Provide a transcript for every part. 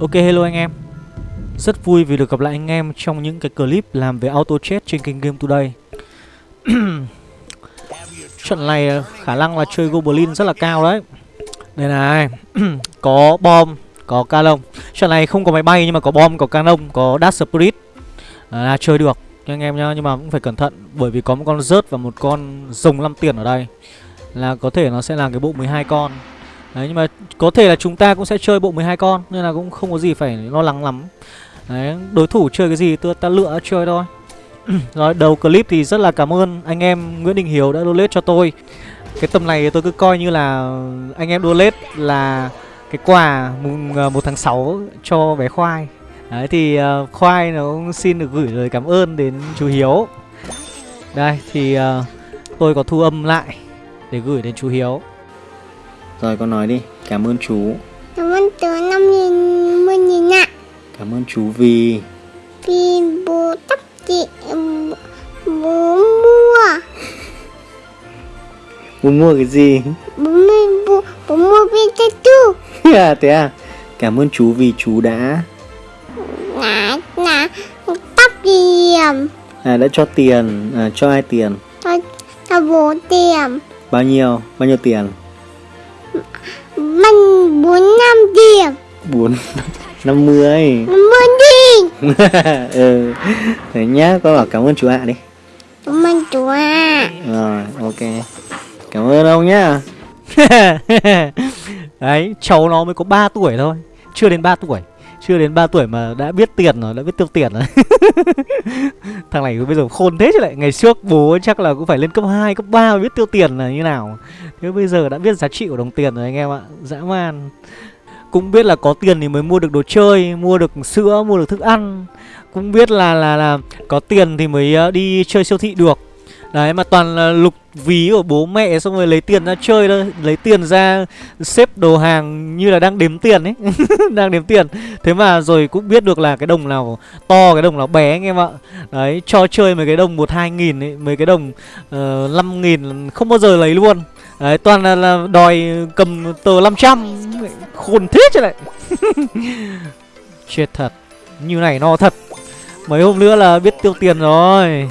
Ok hello anh em. Rất vui vì được gặp lại anh em trong những cái clip làm về auto chat trên kênh Game Today. Trận này ờ, khả năng là chơi Goblin rất là cao đấy. Đây này Có bom, có canon Trận này không có máy bay nhưng mà có bom, có canon, có dash Spirit. À, là chơi được nha anh em nhá Nhưng mà cũng phải cẩn thận bởi vì có một con rớt và một con rồng 5 tiền ở đây. Là có thể nó sẽ là cái bộ 12 con. Đấy nhưng mà có thể là chúng ta cũng sẽ chơi bộ 12 con Nên là cũng không có gì phải lo lắng lắm. Đấy đối thủ chơi cái gì tôi ta lựa chơi thôi. Rồi đầu clip thì rất là cảm ơn anh em Nguyễn Đình Hiếu đã donate cho tôi. Cái tầm này tôi cứ coi như là anh em donate là cái quà mùng ờ, 1 tháng 6 cho bé Khoai. Đấy thì uh, Khoai nó cũng xin được gửi lời cảm ơn đến chú Hiếu. Đây thì uh, tôi có thu âm lại để gửi đến chú Hiếu rồi con nói đi, cảm ơn chú Cảm ơn chú năm nghìn mươi nghìn ạ Cảm ơn chú vì Vì bố tóc chị bố mua Bố mua cái gì? Bố mua, bố, bố mua Pikachu à, thế à? Cảm ơn chú vì chú đã Là, là tóc tiền À đã cho tiền, à, cho ai tiền? Cho, cho bố tiền Bao nhiêu? Bao nhiêu tiền? Mình bốn năm tiền Bốn năm mươi. Năm mươi đi. Ừ. Thế nhá, con bảo cảm ơn chú ạ đi. Cảm ơn chú ạ. Rồi, ok. Cảm ơn ông nhá. Đấy, cháu nó mới có 3 tuổi thôi Chưa đến 3 tuổi chưa đến 3 tuổi mà đã biết tiền rồi, đã biết tiêu tiền rồi. Thằng này bây giờ khôn thế chứ lại Ngày trước bố chắc là cũng phải lên cấp 2, cấp 3 mới biết tiêu tiền là như nào. Thế bây giờ đã biết giá trị của đồng tiền rồi anh em ạ Dã man. Cũng biết là có tiền thì mới mua được đồ chơi Mua được sữa, mua được thức ăn. Cũng biết là là là có tiền thì mới ờ, đi chơi siêu thị được. Đấy mà toàn là lục ví của bố mẹ xong rồi lấy tiền ra chơi thôi. Lấy tiền ra xếp đồ hàng như là đang đếm tiền ấy. Đang đếm tiền. Thế mà rồi cũng biết được là cái đồng nào to cái đồng nào bé anh em ạ. Đấy cho chơi mấy cái đồng một hai nghìn ấy Mấy cái đồng ờ, uh, 5 nghìn không bao giờ lấy luôn. Đấy toàn là, là đòi cầm tờ 500 Khôn thế chứ lại. Chết thật. Như này no thật. Mấy hôm nữa là biết tiêu tiền rồi.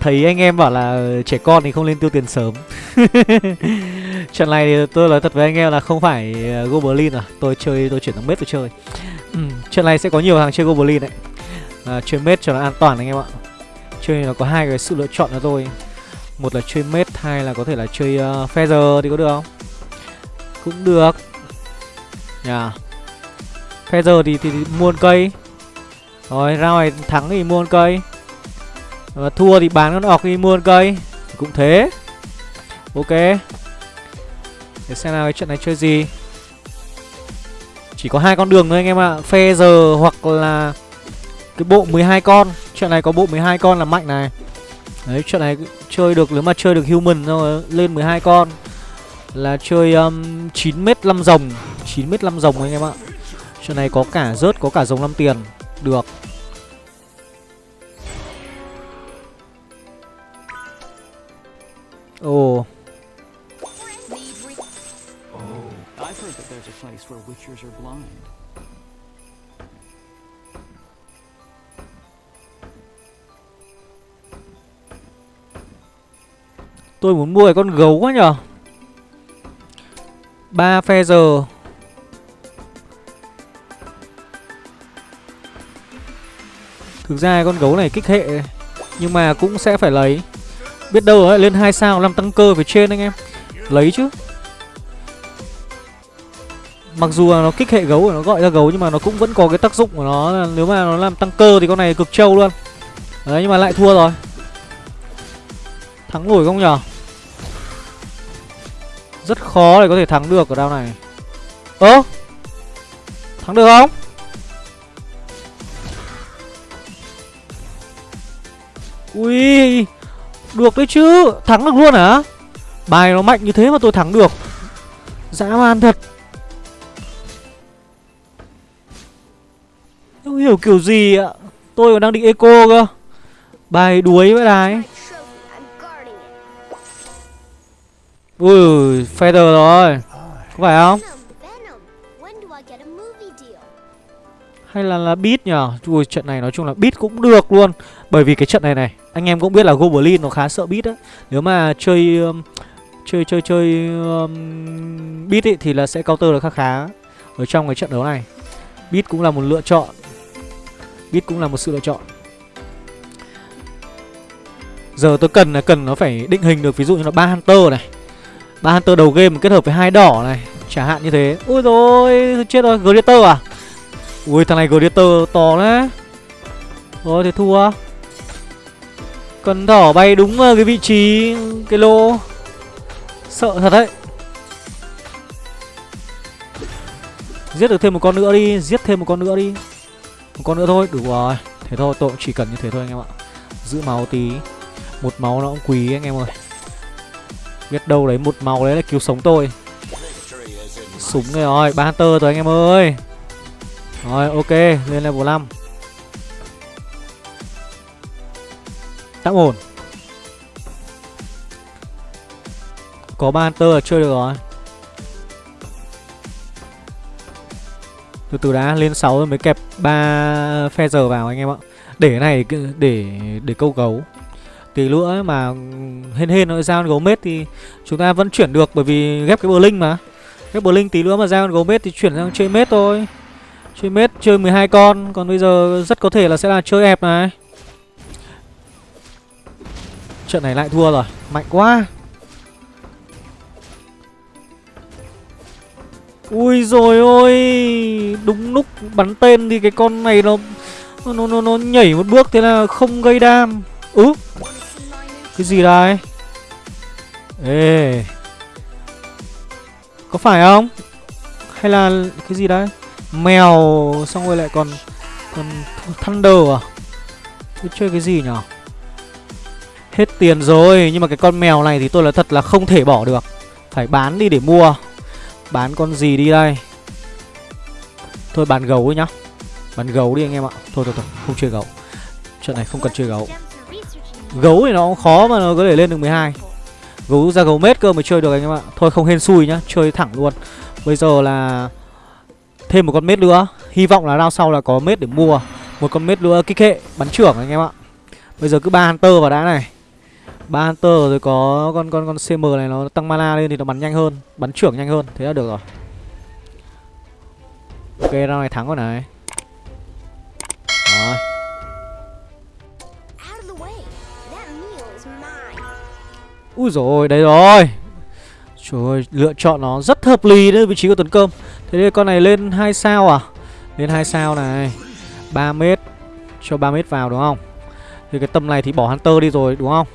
Thấy anh em bảo là trẻ con thì không nên tiêu tiền sớm. Trận này thì tôi nói thật với anh em là không phải ờ, Goblin à. Tôi chơi, tôi chuyển sang mết tôi chơi. Ừ, Trận này sẽ có nhiều hàng chơi Goblin đấy. À, Chơi mết cho nó an toàn anh em ạ. Chơi nó có hai cái sự lựa chọn cho tôi. Một là chơi mết, hai là có thể là chơi uh, Feather thì có được không? Cũng được. Yeah. Feather thì, thì, thì mua cây. Rồi, ra ngoài thắng thì mua cây và thua thì bán con ọc đi mua cây. Cũng thế. Ok. Để xem nào cái trận này chơi gì. Chỉ có hai con đường thôi anh em ạ. À. Phe giờ hoặc là Cái bộ 12 con. Trận này có bộ 12 con là mạnh này. Đấy trận này chơi được nếu mà chơi được human rồi lên 12 con Là chơi um, 9m 5 rồng. 9m 5 rồng anh em ạ. Trận này có cả rớt có cả rồng 5 tiền. Được. Ồ. Tôi muốn mua cái con gấu quá nhở ba phe giờ Thực ra con gấu này kích hệ Nhưng mà cũng sẽ phải lấy Biết đâu ấy lên 2 sao, làm tăng cơ về trên anh em. Lấy chứ. Mặc dù là nó kích hệ gấu nó gọi ra gấu, Nhưng mà nó cũng vẫn có cái tác dụng của nó Nếu mà nó làm tăng cơ thì con này cực trâu luôn. Đấy, nhưng mà lại thua rồi. Thắng nổi không nhở? Rất khó để có thể thắng được ở đao này. Ơ! Thắng được không? Ui! Được đấy chứ, Thắng được luôn hả? Bài nó mạnh như thế mà tôi thắng được. Dã man thật. Không hiểu kiểu gì ạ. Tôi còn đang định eco cơ. Bài đuối với đài Ui, Feather rồi. Có phải không? Hay là là beat nhở? Ui, trận này nói chung là beat cũng được luôn. Bởi vì cái trận này này Anh em cũng biết là Goblin nó khá sợ beat á Nếu mà chơi um, Chơi chơi chơi um, Beat ấy thì là sẽ counter được khá khá Ở trong cái trận đấu này. Beat cũng là một lựa chọn. Beat cũng là một sự lựa chọn. Giờ tôi cần là cần nó phải định hình được ví dụ như là ba Hunter này. Ba Hunter đầu game kết hợp với hai đỏ này Chẳng hạn như thế. Ui rồi chết rồi Gladiator à? Ui thằng này Gladiator to đấy Rồi thì thua. Tuấn thỏ bay đúng ờ, cái vị trí, Cái lô Sợ thật đấy. Giết được thêm một con nữa đi, Giết thêm một con nữa đi. Một con nữa thôi, Đủ rồi. Thế thôi tôi cũng chỉ cần như thế thôi anh em ạ. Giữ máu tí. Một máu nó cũng quý anh em ơi. Biết đâu đấy, một máu đấy là cứu sống tôi. Súng này rồi, Ba Hunter rồi anh em ơi. Rồi, ok, Lên level 5 Tạm ổn. Có ba Hunter là chơi được rồi. Từ từ đã, lên 6 rồi mới kẹp ba phe giờ vào anh em ạ. Để cái này, để để câu gấu. Tí nữa mà hên hên nó ra con gấu mết thì chúng ta vẫn chuyển được bởi vì ghép cái bờ linh mà. Ghép bờ linh tí nữa mà ra con gấu mết thì chuyển sang chơi mết thôi. Chơi mết, chơi 12 con. Còn bây giờ rất có thể là sẽ là chơi ép này. Trận này lại thua rồi. Mạnh quá. Ui rồi ôi. Đúng lúc bắn tên thì cái con này nó Nó nó, nó nhảy một bước thế là không gây đam. Ừ. Cái gì đây? Ê. Có phải không? Hay là cái gì đấy? Mèo Xong rồi lại còn Còn Thunder à? Tôi chơi cái gì nhở? Hết tiền rồi, Nhưng mà cái con mèo này thì tôi là thật là không thể bỏ được. Phải bán đi để mua. Bán con gì đi đây? Thôi bán gấu ấy nhá. Bán gấu đi anh em ạ. Thôi thôi thôi, không chơi gấu. Trận này không cần chơi gấu. Gấu thì nó cũng khó mà nó có thể lên được 12 Gấu ra gấu mết cơ mới chơi được anh em ạ. Thôi, không hên xui nhá. Chơi thẳng luôn. Bây giờ là Thêm một con mết nữa. Hy vọng là round sau là có mết để mua. Một con mết nữa kích hệ Bắn trưởng anh em ạ. Bây giờ cứ ba Hunter vào đã này ba Hunter rồi có con con con CM này nó tăng mana lên thì nó bắn nhanh hơn Bắn trưởng nhanh hơn Thế là được rồi. Ok round này thắng rồi này. Rồi. Ui rồi đấy rồi. Trời ơi, lựa chọn nó rất hợp lý đấy vị trí của Tuấn Cơm Thế nên con này lên 2 sao à? Lên 2 sao này. 3 mét Cho 3 mét vào đúng không? Thì cái tầm này thì bỏ Hunter đi rồi đúng không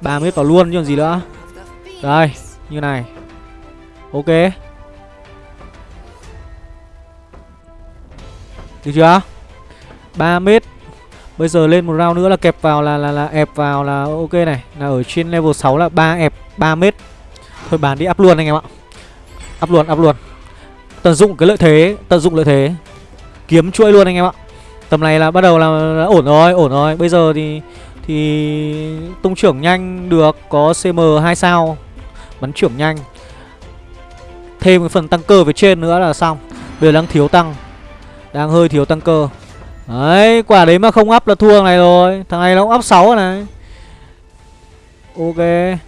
3 mét vào luôn chứ còn gì nữa. Đây, như này. Ok. Được chưa? 3 mét. Bây giờ lên một round nữa là kẹp vào là là là ép vào là ok này. Là ở trên level 6 là 3 ép 3 mét. Thôi bán đi up luôn anh em ạ. Up luôn, up luôn. Tận dụng cái lợi thế, tận dụng lợi thế. Kiếm chuỗi luôn anh em ạ. Tầm này là bắt đầu là, là ổn rồi, ổn rồi. Bây giờ thì thì tung trưởng nhanh được Có CM 2 sao. Bắn trưởng nhanh. Thêm cái phần tăng cơ về trên nữa là xong. Bây giờ đang thiếu tăng. Đang hơi thiếu tăng cơ. Đấy, quả đấy mà không up là thua này rồi. Thằng này nó cũng up 6 rồi này. Ok.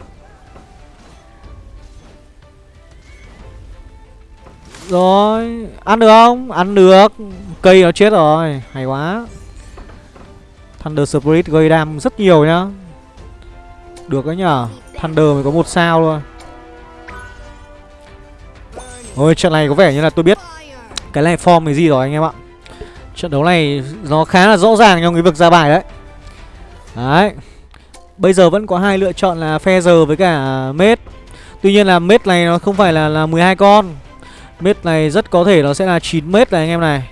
Rồi, ăn được không? Ăn được. Cây nó chết rồi, hay quá. Thunder Spirit gây đam rất nhiều nhá. Được đấy nhở Thunder mới có một sao thôi. Ôi, trận này có vẻ như là tôi biết Cái này form cái gì rồi anh em ạ. Trận đấu này nó khá là rõ ràng trong cái việc ra bài đấy. Đấy. Bây giờ vẫn có hai lựa chọn là Feather với cả Mết Tuy nhiên là Mết này nó không phải là là 12 con. Mết này rất có thể nó sẽ là 9 mét này anh em này.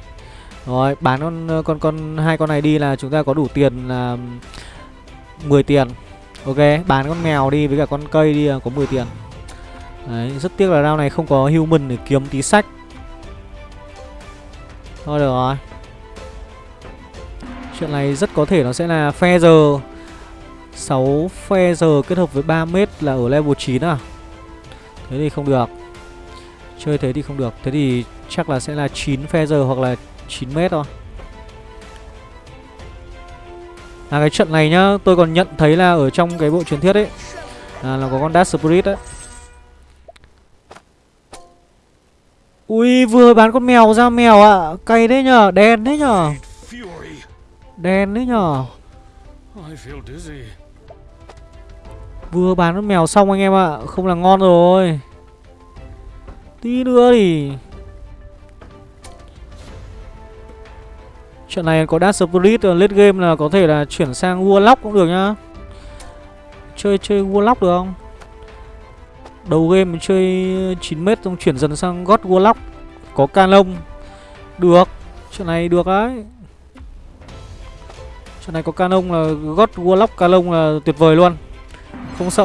Rồi, bán con con con, hai con này đi là chúng ta có đủ tiền là 10 tiền. Ok, bán con mèo đi với cả con cây đi là có 10 tiền. Đấy, rất tiếc là round này không có human để kiếm tí sách. Thôi được rồi. Chuyện này rất có thể nó sẽ là Feather 6 Feather kết hợp với 3 mét là ở level 9 à? Thế thì không được. Chơi thế thì không được. Thế thì chắc là sẽ là 9 Feather hoặc là 9 mét thôi À cái trận này nhá Tôi còn nhận thấy là ở trong cái bộ truyền thuyết ấy à, Là có con Dark Spirit ấy Ui vừa bán con mèo ra mèo ạ à. Cay đấy nhở, Đen đấy nhở, Đen đấy nhở. Vừa bán con mèo xong anh em ạ Không là ngon rồi Tí nữa thì Trận này có Dark Spirit ờ, late game là có thể là chuyển sang Warlock cũng được nhá. Chơi chơi Warlock được không? Đầu game mình chơi 9m xong chuyển dần sang God Warlock. Có Canon Được. Trận này được đấy. Trận này có Canon là God Warlock Canon là tuyệt vời luôn. Không sợ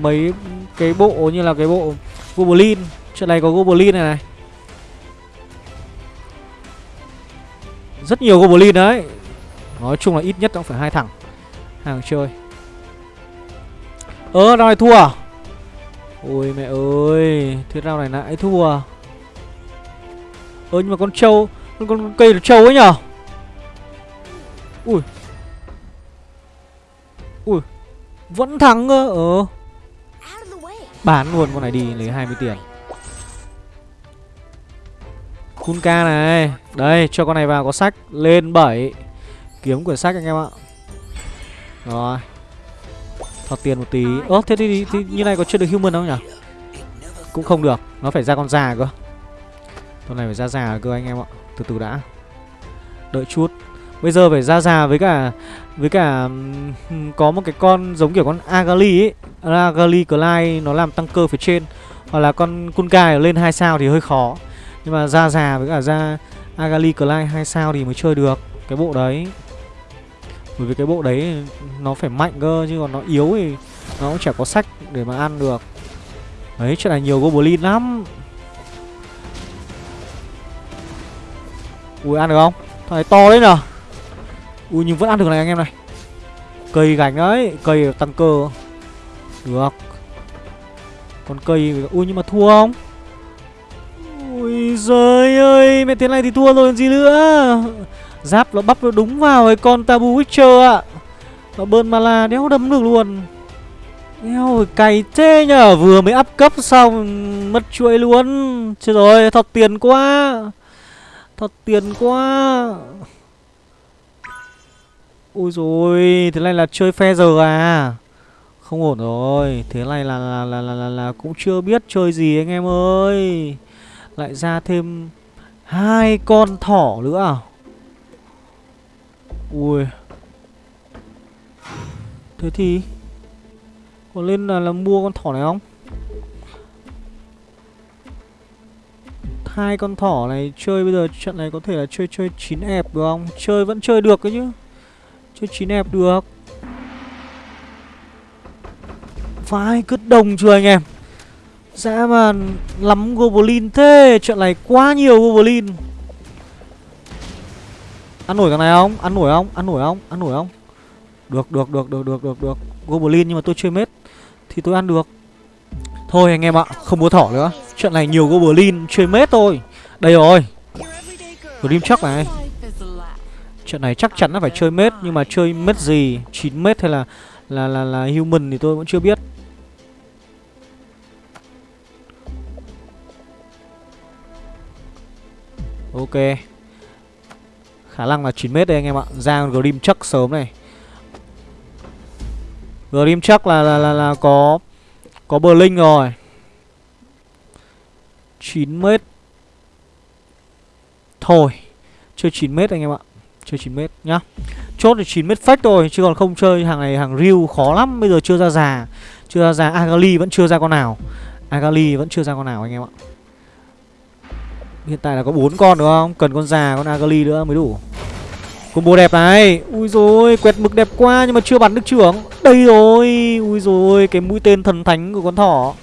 mấy cái bộ như là cái bộ Goblin Trận này có Goblin này này. Rất nhiều Goblin đấy. Nói chung là ít nhất cũng phải hai thằng. Hàng chơi. Ơ, round này thua à? Ôi mẹ ơi Thế nào này lại thua? À? Ơ nhưng mà con trâu Con, con, con cây là trâu ấy nhở? Ui. Ui Vẫn thắng cơ Ờ. Bán luôn con này đi lấy 20 tiền. Kunka này. Đây cho con này vào có sách Lên 7 Kiếm quyển sách anh em ạ. Rồi. Thọt tiền một tí. Ơ thế thì, thì như này có chưa được human không nhỉ? Cũng không được. Nó phải ra con già cơ. Con này phải ra già cơ anh em ạ. Từ từ đã. Đợi chút. Bây giờ phải ra già với cả Với cả Có một cái con giống kiểu con Agali ấy. Agali Clyde nó làm tăng cơ phía trên. Hoặc là con Kunkai lên 2 sao thì hơi khó. Nhưng mà ra già với cả ra Agali Clyde 2 sao thì mới chơi được Cái bộ đấy. Bởi vì cái bộ đấy nó phải mạnh cơ, Chứ còn nó yếu thì nó cũng chả có sách để mà ăn được. Đấy, chuyện này nhiều Goblin lắm. Ui, ăn được không? Thằng này to đấy nhở? Ui, nhưng vẫn ăn được này anh em này. Cây gánh đấy, Cây tăng cơ. Được. Còn cây Ui, nhưng mà thua không? Ôi giời ơi Mẹ thế này thì thua rồi còn gì nữa. Giáp nó bắp nó đúng vào cái con Tabu Witcher ạ. Nó bơn mana đéo đấm được luôn. Đéo cày thế nhở Vừa mới up cấp xong Mất chuỗi luôn. Chết rồi thọt tiền quá. Thọt tiền quá. Ui rồi Thế này là chơi phe giờ à? Không ổn rồi Thế này là là, là, là, là, là cũng chưa biết chơi gì anh em ơi. Lại ra thêm hai con thỏ nữa à Ui Thế thì Có lên là, là mua con thỏ này không hai con thỏ này chơi bây giờ trận này có thể là chơi chơi chín ép được không? Chơi vẫn chơi được đấy chứ. Chơi chín ép được. Phải cứ đồng chưa anh em? Dã mà lắm goblin thế, chuyện này quá nhiều goblin. Ăn nổi cái này không? Ăn nổi không? Ăn nổi không? Ăn nổi không? Được được được được được được được. Goblin nhưng mà tôi chơi mết thì tôi ăn được. Thôi anh em ạ, không mua thỏ nữa chuyện này nhiều Goblin chơi mết thôi Đây rồi Dream chắc này chuyện này chắc chắn là phải chơi mết Nhưng mà chơi mết gì 9 mết hay là là là là human thì tôi vẫn chưa biết Ok. Khả năng là 9m đây anh em ạ. Ra Grim Chuck sớm này. Grim Chuck là là là, là có có bờ linh rồi 9m Thôi Chơi 9m anh em ạ. Chơi 9m nhá. Chốt thì 9m fake thôi Chứ còn không chơi hàng này hàng real khó lắm. Bây giờ chưa ra già. Chưa ra già. Agali vẫn chưa ra con nào. Agali vẫn chưa ra con nào anh em ạ. Hiện tại là có bốn con, đúng không? Cần con già, con Agali nữa mới đủ. Combo đẹp này. Ui rồi quẹt mực đẹp quá nhưng mà chưa bắn được trưởng. Đây rồi. Ui rồi cái mũi tên thần thánh của con thỏ.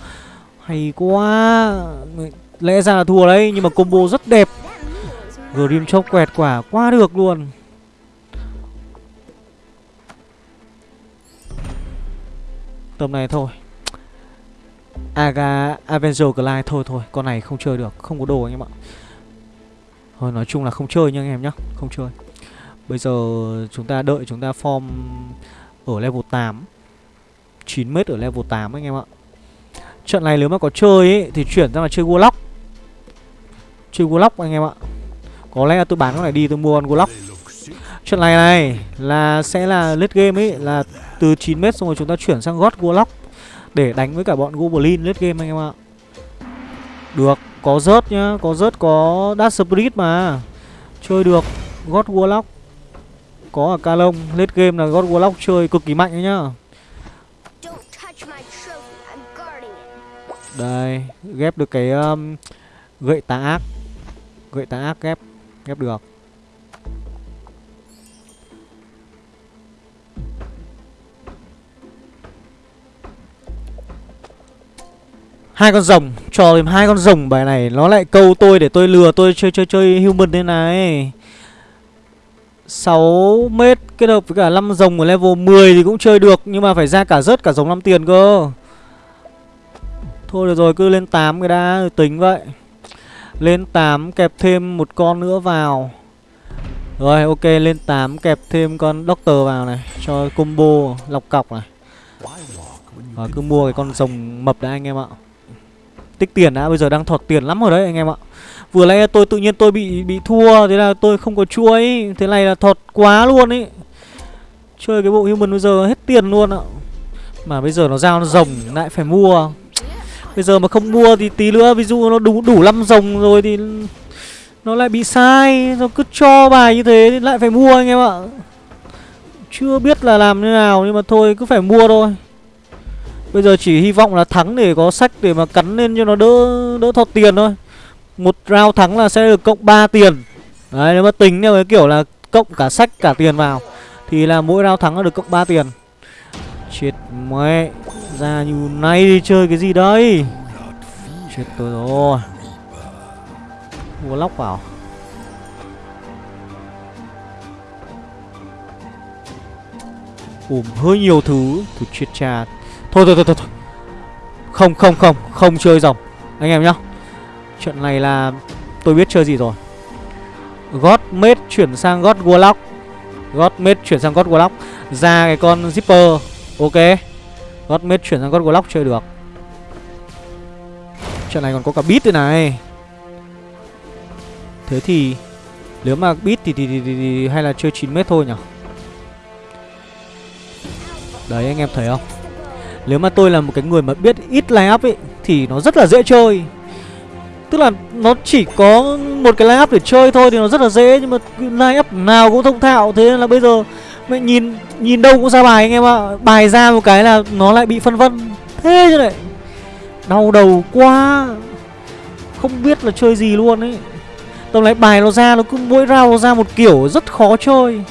Hay quá. Lẽ ra là thua đấy, nhưng mà combo rất đẹp. Grim chốc quẹt quả quá được luôn. Tầm này thôi. Aga, Avenger Glide thôi thôi, Con này không chơi được, Không có đồ anh em ạ. Thôi, nói chung là không chơi nha anh em nhá, Không chơi. Bây giờ chúng ta đợi chúng ta form ở level 8 9m ở level 8 anh em ạ. Trận này nếu mà có chơi ấy Thì chuyển ra là chơi Warlock. Chơi Warlock anh em ạ. Có lẽ là tôi bán con này đi, tôi mua con Warlock. Trận này này là sẽ là late game ấy Là từ 9m xong rồi chúng ta chuyển sang God Warlock. Để đánh với cả bọn Goblin late game anh em ạ. Được Có rớt nhá Có rớt có Dark Spirit mà. Chơi được God Warlock. Có ở Calong Late game là God Warlock chơi cực kỳ mạnh đấy nhá. Đây Ghép được cái um, Gậy tà ác. Gậy tà ác ghép Ghép được. Hai con rồng cho thêm hai con rồng, bài này nó lại câu tôi để tôi lừa, tôi chơi chơi chơi human thế này. 6 mét kết hợp với cả 5 rồng ở level 10 thì cũng chơi được, nhưng mà phải ra cả rớt cả rồng 5 tiền cơ. Thôi được rồi, cứ lên 8 cái đã, tính vậy. Lên 8 kẹp thêm một con nữa vào. Rồi, ok, lên 8 kẹp thêm con doctor vào này, cho combo lọc cọc này. Và cứ mua cái con rồng mập đã, anh em ạ tích tiền đã, bây giờ đang thọt tiền lắm rồi đấy anh em ạ. Vừa nãy tôi tự nhiên tôi bị bị thua, thế là tôi không có chuối thế này là thọt quá luôn ý chơi cái bộ human bây giờ hết tiền luôn ạ. Mà bây giờ nó giao nó rồng, lại phải mua. Bây giờ mà không mua thì tí nữa, ví dụ nó đủ đủ năm rồng rồi thì nó lại bị sai. Nó cứ cho bài như thế thì lại phải mua anh em ạ. Chưa biết là làm như nào, nhưng mà thôi, cứ phải mua thôi. Bây giờ chỉ hy vọng là thắng để có sách để mà cắn lên cho nó đỡ đỡ thọt tiền thôi. Một round thắng là sẽ được cộng 3 tiền. Đấy, nếu mà tính theo cái kiểu là cộng cả sách, cả tiền vào, Thì là mỗi round thắng là được cộng 3 tiền. Chết mẹ, Ra như này đi chơi cái gì đây? Chết tôi rồi. Mua lóc vào. Ủm, hơi nhiều thứ. Thứ chết cha Thôi thôi thôi thôi thôi. Không không không Không chơi dòng. Anh em nhá. Chuyện này là Tôi biết chơi gì rồi. God Mage chuyển sang God Warlock. God Mage chuyển sang God Warlock. Ra cái con Zipper Ok. God Mage chuyển sang God Warlock chơi được. Chuyện này còn có cả beat đây này. Thế thì Nếu mà beat thì, thì, thì, thì, thì hay là chơi 9m thôi nhỉ? Đấy anh em thấy không? Nếu mà tôi là một cái người mà biết ít line up ấy Thì nó rất là dễ chơi. Tức là nó chỉ có một cái line up để chơi thôi thì nó rất là dễ, Nhưng mà line up nào cũng thông thạo. Thế nên là bây giờ mẹ nhìn nhìn đâu cũng ra bài anh em ạ. Bài ra một cái là nó lại bị phân vân. Thế chứ này Đau đầu quá. Không biết là chơi gì luôn ấy. Tầm lại bài nó ra, nó cứ mỗi round nó ra một kiểu rất khó chơi.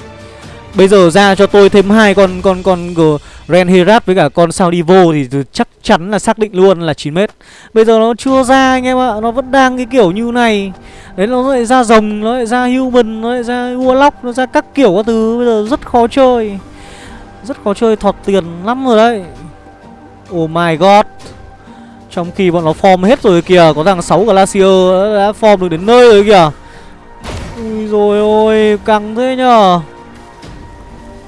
Bây giờ ra cho tôi thêm hai con con con Grand Ren Herat với cả con Saudivo thì chắc chắn là xác định luôn là 9m. Bây giờ nó chưa ra anh em ạ, nó vẫn đang cái kiểu như này. Đấy nó lại ra rồng, nó lại ra human, nó lại ra warlock, nó ra các kiểu các thứ bây giờ rất khó chơi. Rất khó chơi thọt tiền lắm rồi đấy. Oh my god. Trong khi bọn nó form hết rồi kìa, có thằng 6 Glacier đã form được đến nơi rồi kìa. Ui rồi ôi, căng thế nhờ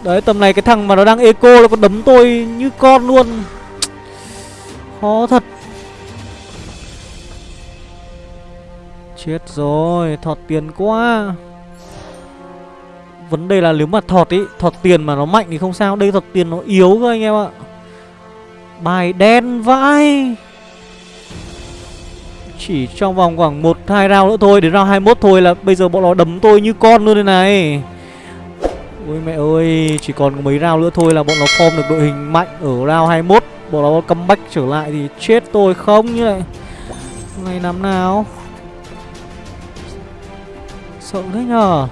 Đấy, tầm này cái thằng mà nó đang eco nó còn đấm tôi như con luôn. Khó thật. Chết rồi, Thọt tiền quá. Vấn đề là nếu mà thọt ý, Thọt tiền mà nó mạnh thì không sao. Đây thọt tiền nó yếu cơ anh em ạ. Bài đen vãi. Chỉ trong vòng khoảng 1-2 round nữa thôi, Đến round 21 thôi là bây giờ bọn nó đấm tôi như con luôn đây này. Ôi mẹ ơi, chỉ còn mấy round nữa thôi là bọn nó form được đội hình mạnh ở round 21 Bọn nó comeback trở lại thì chết tôi không như này. Ngày năm nào? Sợ thế nhờ.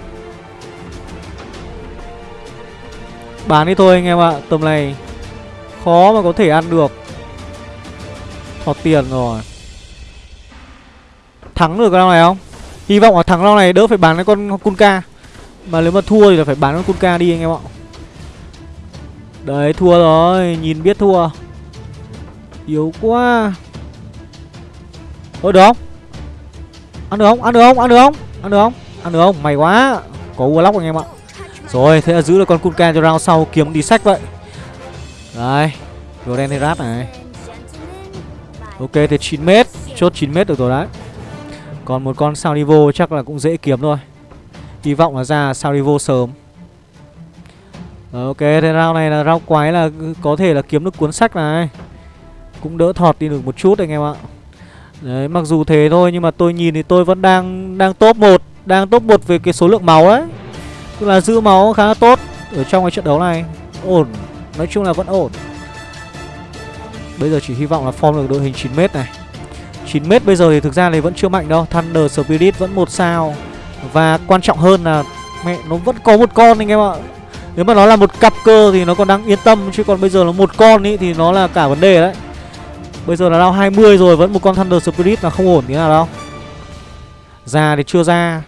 Bán đi thôi anh em ạ, tầm này Khó mà có thể ăn được. Thọt tiền rồi. Thắng được cái round này không? Hy vọng là thắng round này đỡ phải bán cái con Kunka mà nếu mà thua thì là phải bán con Kunka đi anh em ạ. Đấy, thua rồi, Nhìn biết thua. Yếu quá. Ôi, được không? Ăn được không? Ăn được không? Ăn được không? Ăn được không? Ăn được không? May quá. Có Warlock anh em ạ. Rồi, thế là giữ được con Kunka cho round sau, kiếm đi sách vậy. Đây thì Herat này. Ok, thế 9m Chốt 9m được rồi đấy. Còn một con sao Divo chắc là cũng dễ kiếm thôi. Hy vọng là ra sao sớm. Rồi, Ok thế round này là round quái là có thể là kiếm được cuốn sách này. Cũng đỡ thọt đi được một chút anh em ạ. Đấy mặc dù thế thôi nhưng mà tôi nhìn thì tôi vẫn đang đang top 1 Đang top 1 về cái số lượng máu ấy. Tức là giữ máu khá là tốt Ở trong cái trận đấu này. Ổn Nói chung là vẫn ổn. Bây giờ chỉ hy vọng là form được đội hình 9m này. 9m bây giờ thì thực ra thì vẫn chưa mạnh đâu Thunder Spirit vẫn một sao. Và quan trọng hơn là Mẹ nó vẫn có một con anh em ạ. Nếu mà nó là một cặp cơ thì nó còn đang yên tâm Chứ còn bây giờ là một con ý thì nó là cả vấn đề đấy. Bây giờ là đau 20 rồi Vẫn một con Thunder Spirit là không ổn thế nào đâu. Ra thì chưa ra.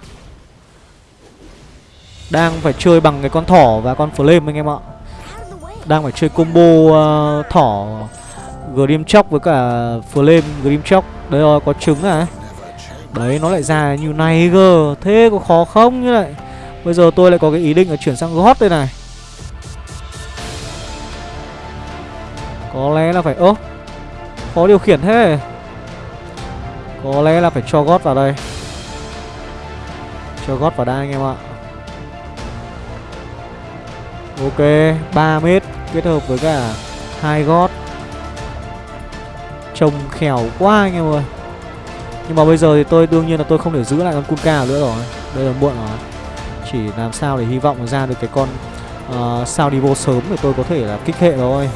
Đang phải chơi bằng cái con thỏ và con flame anh em ạ. Đang phải chơi combo uh, thỏ Grim Chóc với cả Flame Grim Chóc Đấy rồi có trứng à Đấy, nó lại ra như này cơ. Thế có khó không như vậy Bây giờ tôi lại có cái ý định là chuyển sang gót đây này. Có lẽ là phải, ơ, Khó điều khiển thế. Có lẽ là phải cho gót vào đây. Cho gót vào đây anh em ạ. Ok 3 mét kết hợp với cả hai gót Trông khéo quá anh em ơi. Nhưng mà bây giờ thì tôi đương nhiên là tôi không thể giữ lại con Kunka nữa rồi. Đây là muộn rồi. Chỉ làm sao để hy vọng ra được cái con uh, sao đi vô sớm để tôi có thể là kích hệ rồi.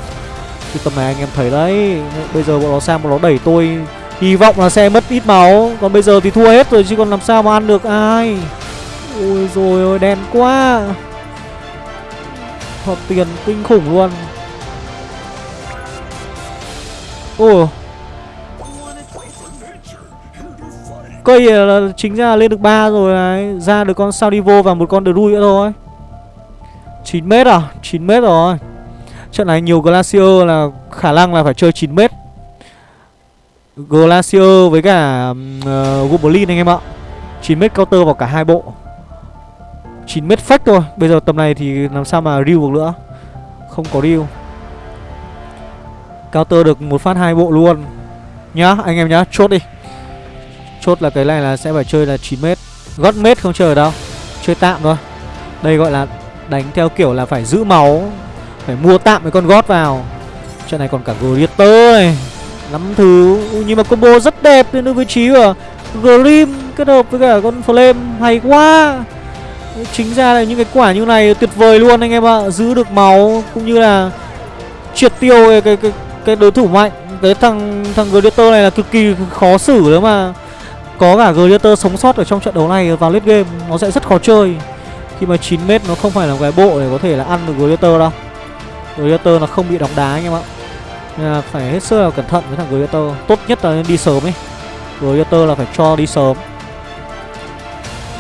Chứ tầm này anh em thấy đấy Bây giờ bọn nó sang bọn nó đẩy tôi Hy vọng là sẽ mất ít máu. Còn bây giờ thì thua hết rồi chứ còn làm sao mà ăn được ai? Ôi rồi ôi đen quá. Hợp tiền kinh khủng luôn. Ôi Cây là chính ra là lên được 3 rồi này. Ra được con Saudivo và một con Drui nữa thôi. 9m à? 9m rồi. Trận này nhiều Glacier là khả năng là phải chơi 9m Glacier với cả uh, Goblin ờ, anh em ạ. 9m counter vào cả hai bộ. 9m fake thôi. Bây giờ tầm này thì làm sao mà real được nữa? Không có real Counter được một phát hai bộ luôn. Nhá anh em nhá Chốt đi. Chốt là cái này là sẽ phải chơi là 9m Gót mét không chơi đâu. Chơi tạm thôi. Đây gọi là đánh theo kiểu là phải giữ máu Phải mua tạm mấy con gót vào. Trận này còn cả Greater này. Lắm thứ. Nhưng mà combo rất đẹp đến được vị trí của Grim kết hợp với cả con Flame Hay quá. Chính ra là những cái quả như này tuyệt vời luôn anh em ạ. Giữ được máu cũng như là Triệt tiêu cái, cái, cái, cái đối thủ mạnh. Cái thằng thằng Greater này là cực kỳ khó xử đó mà có cả Gladiator sống sót ở trong trận đấu này vào late game, nó sẽ rất khó chơi. Khi mà 9m nó không phải là cái bộ để có thể là ăn được Gladiator đâu. Gladiator nó không bị đóng đá anh em ạ. Nên là phải hết sức là cẩn thận với thằng Gladiator. Tốt nhất là nên đi sớm ấy Gladiator là phải cho đi sớm.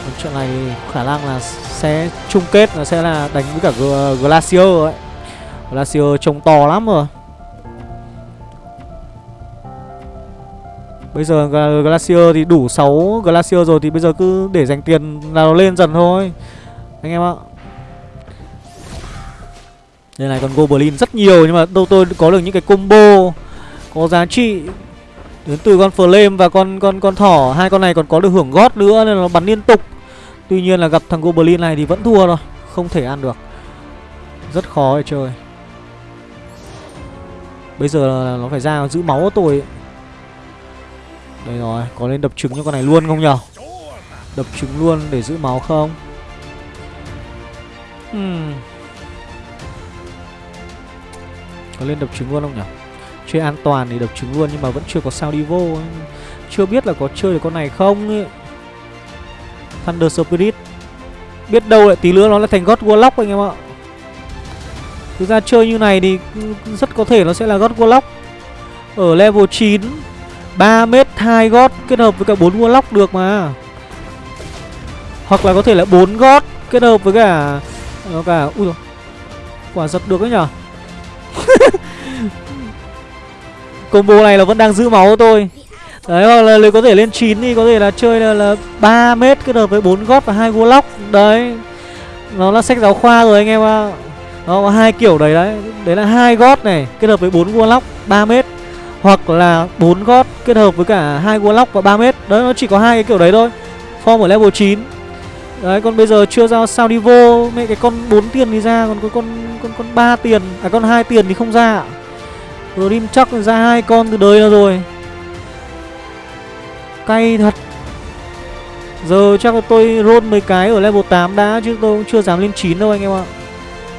Còn trận này khả năng là sẽ chung kết là sẽ là đánh với cả Glacier ấy. Glacier trông to lắm rồi. Bây giờ Glacier thì đủ 6 Glacier rồi thì bây giờ cứ để dành tiền là nó lên dần thôi. Anh em ạ. Đây này còn Goblin rất nhiều nhưng mà đâu tôi có được những cái combo Có giá trị Đến từ con Flame và con con con thỏ. Hai con này còn có được hưởng gót nữa nên nó bắn liên tục. Tuy nhiên là gặp thằng Goblin này thì vẫn thua rồi Không thể ăn được. Rất khó để chơi. Bây giờ là nó phải ra giữ máu của tôi. ấy. Đây rồi, có nên đập trứng cho con này luôn không nhở? Đập trứng luôn để giữ máu không? Hmm. Có nên đập trứng luôn không nhở? Chơi an toàn thì đập trứng luôn nhưng mà vẫn chưa có sao đi vô Chưa biết là có chơi được con này không ấy. Thunder Spirit. Biết đâu lại tí nữa nó lại thành God Warlock anh em ạ. Thực ra chơi như này thì rất có thể nó sẽ là God Warlock. Ở level 9 3 mét 2 gót kết hợp với cả 4 warlock được mà. Hoặc là có thể là 4 gót kết hợp với cả Nó cả Ui dồi Quả giật được đấy nhở? Combo này là vẫn đang giữ máu tôi Đấy hoặc là có thể lên 9 thì có thể là chơi là, là 3 mét kết hợp với 4 gót và hai warlock Đấy Nó là sách giáo khoa rồi anh em ạ. À. Nó có hai kiểu đấy đấy. Đấy là hai gót này kết hợp với 4 warlock 3 mét. Hoặc là bốn gót kết hợp với cả hai warlock và 3 mét. Đấy, nó chỉ có hai cái kiểu đấy thôi. Form ở level 9 Đấy, còn bây giờ chưa ra sao đi vô. Mẹ, cái con 4 tiền thì ra, Còn có con con con ba tiền À con hai tiền thì không ra ạ. Grim chắc ra hai con từ đời rồi. Cay thật. Giờ chắc là tôi roll mấy cái ở level 8 đã, Chứ tôi cũng chưa dám lên 9 đâu anh em ạ.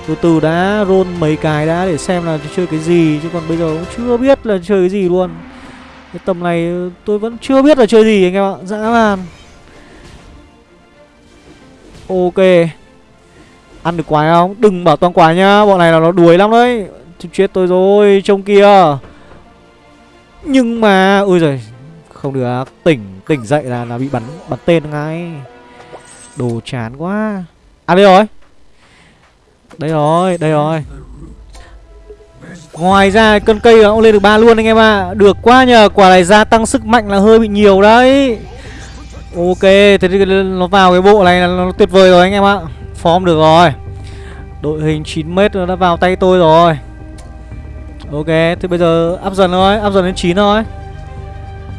Từ từ đã, roll mấy cái đã để xem là chơi cái gì, Chứ còn bây giờ cũng chưa biết là chơi cái gì luôn. Cái tầm này tôi vẫn chưa biết là chơi gì anh em ạ, Dã man. Ok. Ăn được quái không? Đừng bảo toàn quái nhá Bọn này là nó đuổi lắm đấy. Chết tôi rồi, Trông kia. Nhưng mà ôi giời, Không được, Tỉnh Tỉnh dậy là là bị bắn Bắn tên ngay. Đồ chán quá. À đây rồi. Đây rồi Đây rồi Ngoài ra cân cây nó cũng lên được ba luôn anh em ạ à. Được quá nhờ Quả này gia tăng sức mạnh là hơi bị nhiều đấy Ok Thế thì nó vào cái bộ này là nó tuyệt vời rồi anh em ạ Form được rồi Đội hình 9m nó đã vào tay tôi rồi Ok, thì bây giờ áp dần thôi, áp dần đến 9 thôi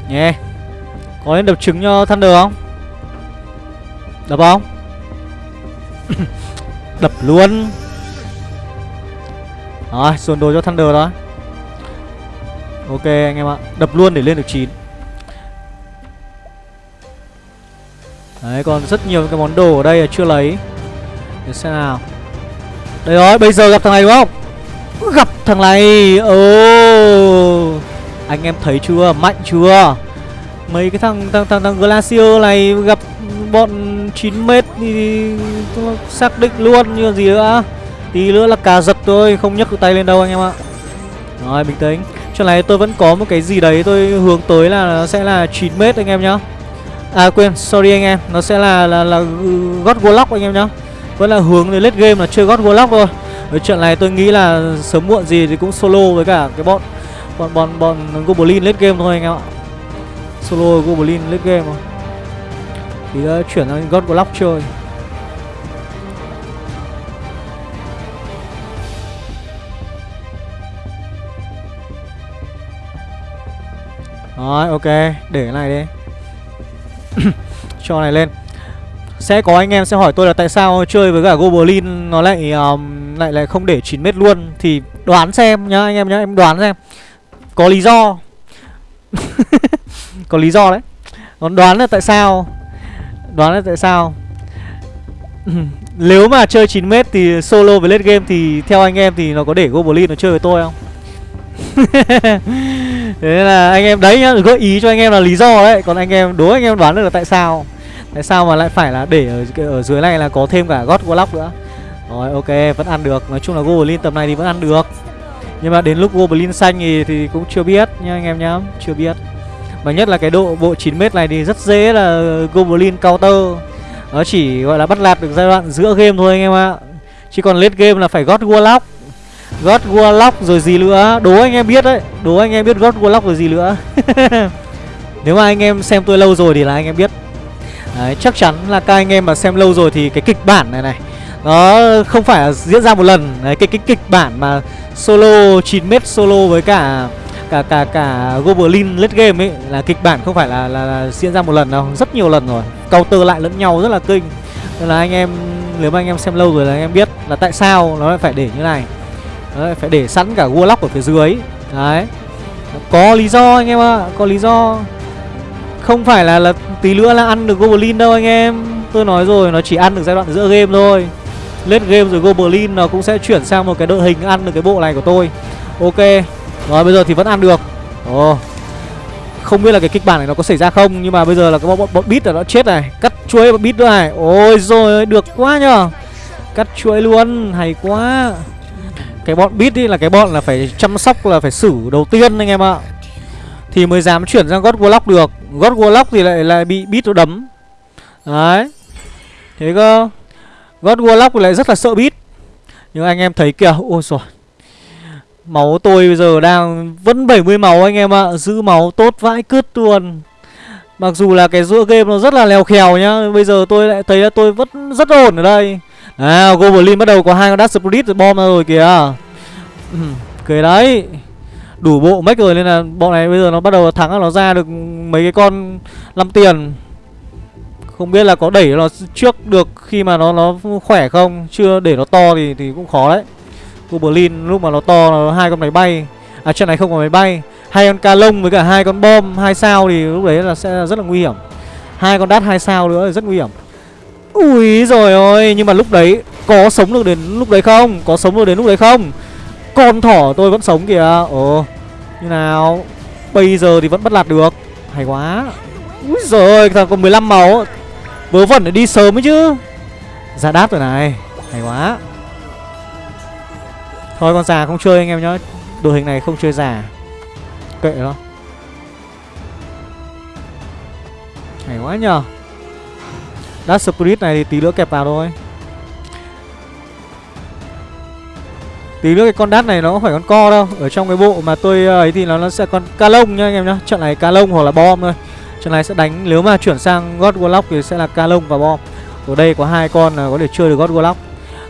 Nhé yeah. Có nên đập trứng cho Thunder không? Đập không? đập luôn rồi, dồn đồ cho Thunder đó. Ok anh em ạ. Đập luôn để lên được 9 Đấy, còn rất nhiều cái món đồ ở đây là chưa lấy. Để xem nào. Đây rồi, bây giờ gặp thằng này đúng không? Gặp thằng này. Ồ. Anh em thấy chưa? Mạnh chưa? Mấy cái thằng thằng thằng, thằng Glacier này Gặp bọn 9m thì xác định luôn như gì nữa. Tí nữa là cà giật tôi Không nhấc tay lên đâu anh em ạ Rồi bình tĩnh Chỗ này tôi vẫn có một cái gì đấy Tôi hướng tới là nó sẽ là 9m anh em nhá À quên sorry anh em Nó sẽ là là, là God Warlock anh em nhá Vẫn là hướng đến late game là chơi God Warlock thôi ở trận này tôi nghĩ là sớm muộn gì thì cũng solo với cả cái bọn bọn bọn bọn Goblin late game thôi anh em ạ. Solo Goblin late game thôi. Thì uh, chuyển sang God Warlock chơi. Rồi, ok, để cái này đi. Cho này lên. Sẽ có anh em sẽ hỏi tôi là tại sao chơi với cả Goblin nó lại um, lại lại không để 9 mét luôn. Thì đoán xem nhá anh em nhá em đoán xem. Có lý do. Có lý do đấy. Còn đoán là tại sao. Đoán là tại sao. Nếu mà chơi 9 mét thì solo với late game thì theo anh em thì nó có để Goblin nó chơi với tôi không? thế là anh em đấy nhá gợi ý cho anh em là lý do đấy. Còn anh em đố anh em đoán được là tại sao. Tại sao mà lại phải là để ở, ở dưới này là có thêm cả God Warlock nữa? Rồi ok vẫn ăn được. Nói chung là Goblin tầm này thì vẫn ăn được. Nhưng mà đến lúc Goblin xanh thì, thì cũng chưa biết nha anh em nhá Chưa biết. Mà nhất là cái độ bộ 9m này thì rất dễ là Goblin counter. Nó chỉ gọi là bắt lạt được giai đoạn giữa game thôi anh em ạ. Chỉ còn late game là phải God Warlock. God Warlock rồi gì nữa Đố anh em biết đấy Đố anh em biết God Warlock rồi gì nữa Nếu mà anh em xem tôi lâu rồi thì là anh em biết Đấy, chắc chắn là các anh em mà xem lâu rồi thì cái kịch bản này này Nó không phải diễn ra một lần Đấy, cái, cái kịch bản mà solo 9m solo với cả cả cả cả Goblin late game ấy là kịch bản không phải là, là, là diễn ra một lần đâu, rất nhiều lần rồi. Counter lại lẫn nhau rất là kinh. Nên là anh em nếu mà anh em xem lâu rồi là anh em biết là tại sao nó lại phải để như này. Đấy, phải để sẵn cả Warlock ở phía dưới. Đấy. Có lý do anh em ạ, à, có lý do. Không phải là là tí nữa là ăn được Goblin đâu anh em. Tôi nói rồi nó chỉ ăn được giai đoạn giữa game thôi. Late game rồi Goblin nó cũng sẽ chuyển sang một cái đội hình ăn được cái bộ này của tôi. Ok. Rồi bây giờ thì vẫn ăn được. Ồ. Không biết là cái kịch bản này nó có xảy ra không Nhưng mà bây giờ là cái bọn, bọn, bọn bit là nó chết này. Cắt chuối bọn bit nữa này. Ôi rồi được quá nhờ. Cắt chuối luôn Hay quá. Cái bọn bit ý là cái bọn là phải chăm sóc là phải xử đầu tiên anh em ạ. Thì mới dám chuyển sang God Warlock được. God Warlock thì lại lại bị bit nó đấm. Đấy. Thế cơ. God Warlock thì lại rất là sợ bit, Nhưng anh em thấy kìa Ôi rồi Máu tôi bây giờ đang vẫn 70 máu anh em ạ. Giữ máu tốt vãi cứt luôn. Mặc dù là cái giữa game nó rất là lèo khèo nhá Bây giờ tôi lại thấy là tôi vẫn rất ổn ở đây. À Goblin bắt đầu có hai con Dark Spirit rồi bom ra rồi kìa. Ừm, Cười đấy Đủ bộ mech rồi nên là bọn này bây giờ nó bắt đầu thắng là nó ra được mấy cái con 5 tiền. Không biết là có đẩy nó trước được khi mà nó nó khỏe không? Chưa để nó to thì thì cũng khó đấy. Goblin lúc mà nó to nó hai con máy bay. À trận này không có máy bay. Hai con ca lông với cả hai con bom hai sao thì lúc đấy là sẽ rất là nguy hiểm. Hai con đát hai sao nữa thì rất nguy hiểm ui rồi ôi nhưng mà lúc đấy có sống được đến lúc đấy không? Có sống được đến lúc đấy không? Con thỏ tôi vẫn sống kìa. Ồ, như nào? Bây giờ thì vẫn bắt lạt được. Hay quá. Ui rồi thằng còn 15 máu. Vớ vẩn để đi sớm ấy chứ. Ra đáp rồi này. Hay quá. Thôi con già không chơi anh em nhá. Đồ hình này không chơi già. Kệ nó. Hay quá nhờ. Dark Spirit này thì tí nữa kẹp vào thôi. Tí nữa cái con đát này nó không phải con co đâu. Ở trong cái bộ mà tôi ờ, ấy thì nó, nó sẽ con ca lông nhá anh em nhá. Trận này ca lông hoặc là bom thôi. Trận này sẽ đánh nếu mà chuyển sang God Warlock thì sẽ là ca lông và bom. Ở đây có hai con là có thể chơi được God Warlock.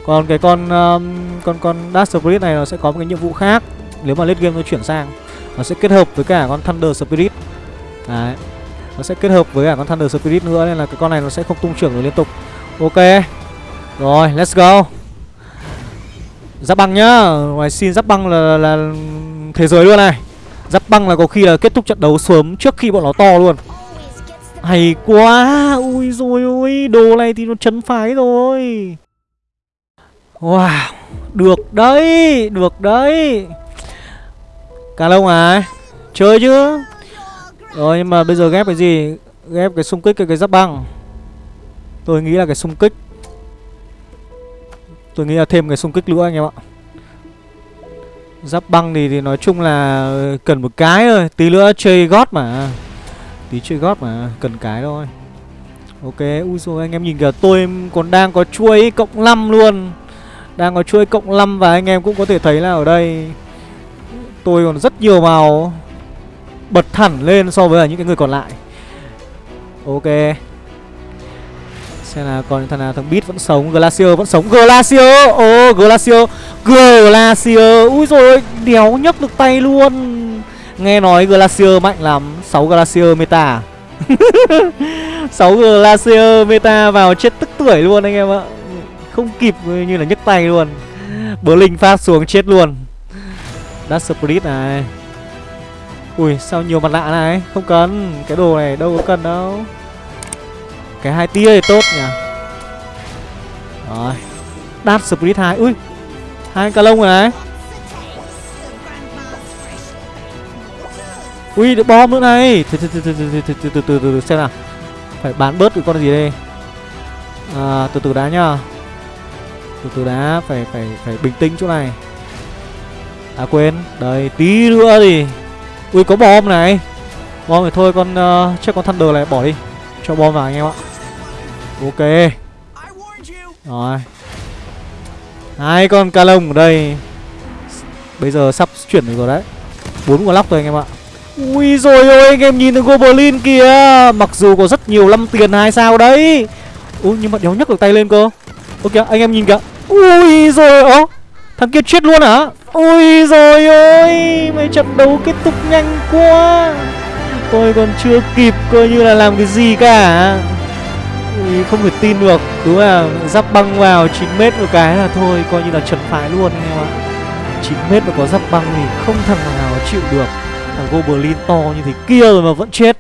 Còn cái con um, con con Dark Spirit này nó sẽ có một cái nhiệm vụ khác. Nếu mà late game nó chuyển sang Nó sẽ kết hợp với cả con Thunder Spirit. Đấy. Nó sẽ kết hợp với cả con Thunder Spirit nữa Nên là cái con này nó sẽ không tung trưởng được liên tục. Ok. Rồi let's go. Giáp băng nhá. Ngoài xin giáp băng là, là, là thế giới luôn này. Giáp băng là có khi là kết thúc trận đấu sớm trước khi bọn nó to luôn. Hay quá. Ui rồi ui Đồ này thì nó chấn phái rồi. Wow Được đấy Được đấy. Cả lông à? Chơi chứ? Rồi nhưng mà bây giờ ghép cái gì? Ghép cái xung kích cái, cái giáp băng. Tôi nghĩ là cái xung kích. Tôi nghĩ là thêm cái xung kích nữa anh em ạ. Giáp băng thì, thì nói chung là cần một cái thôi. Tí nữa chơi gót mà. Tí chơi gót mà Cần cái thôi. Ok Ui rồi anh em nhìn kìa Tôi còn đang có chuỗi cộng 5 luôn. Đang có chuỗi cộng 5 Và anh em cũng có thể thấy là ở đây Tôi còn rất nhiều màu. Bật thẳng lên so với những cái người còn lại. Ok. Xem là còn thằng nào thằng Beat vẫn sống Glacier vẫn sống. Glacier Ồ oh, Glacier Glacier Ui rồi đéo nhấc được tay luôn. Nghe nói Glacier mạnh lắm. 6 Glacier meta à? 6 Glacier meta vào chết tức tuổi luôn anh em ạ. Không kịp như là nhấc tay luôn. Blink phát xuống chết luôn. Dark Spirit này. Ui sao nhiều mặt nạ này Không cần Cái đồ này đâu có cần đâu Cái hai tia thì tốt nhỉ Rồi Đát Spirit 2 Ui Hai ca lông rồi này Ui được bom nữa này Từ từ từ từ từ từ từ từ từ từ xem nào Phải bán bớt cái con gì đây à, Từ từ đá nhá Từ từ đá Phải phải phải bình tĩnh chỗ này À quên Đây tí nữa thì Ui có bom này. Bom thì thôi con uh, Chắc con Thunder này bỏ đi. Cho bom vào anh em ạ. Ok. Rồi. Hai con ca lông ở đây. Bây giờ sắp chuyển được rồi đấy. Bốn con lóc rồi anh em ạ. Ui rồi ôi anh em nhìn thấy Goblin kìa. Mặc dù có rất nhiều lâm tiền hai sao đấy. Ui nhưng mà đéo nhấc được tay lên cơ. Ok anh em nhìn kìa. Ui rồi ố Thằng kia chết luôn hả? Ui rồi ôi Mấy trận đấu kết thúc nhanh quá. Tôi còn chưa kịp coi như là làm cái gì cả. Ui, không thể tin được, Đúng là giáp băng vào 9m một cái là thôi, Coi như là trần phái luôn anh em ạ. 9m mà có giáp băng thì không thằng nào chịu được. Thằng Goblin to như thế kia rồi mà vẫn chết.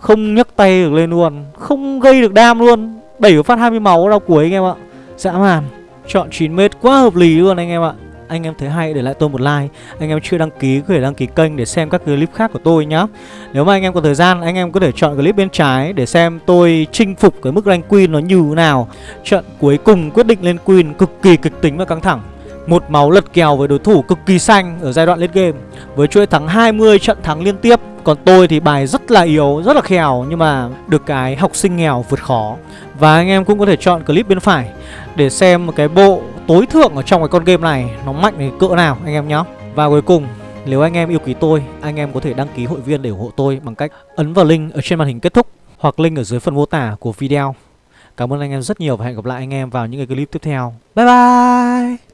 Không nhấc tay được lên luôn, Không gây được đam luôn. Đẩy phát 20 máu đau cuối anh em ạ. Dã man. Chọn 9m quá hợp lý luôn anh em ạ. Anh em thấy hay, để lại tôi một like. Anh em chưa đăng ký, có thể đăng ký kênh để xem các clip khác của tôi nhá. Nếu mà anh em có thời gian, anh em có thể chọn clip bên trái Để xem tôi chinh phục cái mức rank queen nó như thế nào. Trận cuối cùng quyết định lên queen cực kỳ kịch tính và căng thẳng một máu lật kèo với đối thủ cực kỳ xanh ở giai đoạn late game Với chuỗi thắng 20 trận thắng liên tiếp Còn tôi thì bài rất là yếu, rất là khèo Nhưng mà được cái học sinh nghèo vượt khó Và anh em cũng có thể chọn clip bên phải Để xem một cái bộ tối thượng ở trong cái con game này Nó mạnh đến cỡ nào anh em nhé Và cuối cùng, nếu anh em yêu quý tôi, anh em có thể đăng ký hội viên để ủng hộ tôi bằng cách ấn vào link ở trên màn hình kết thúc hoặc link ở dưới phần mô tả của video. Cảm ơn anh em rất nhiều và hẹn gặp lại anh em vào những cái clip tiếp theo. Bye bye!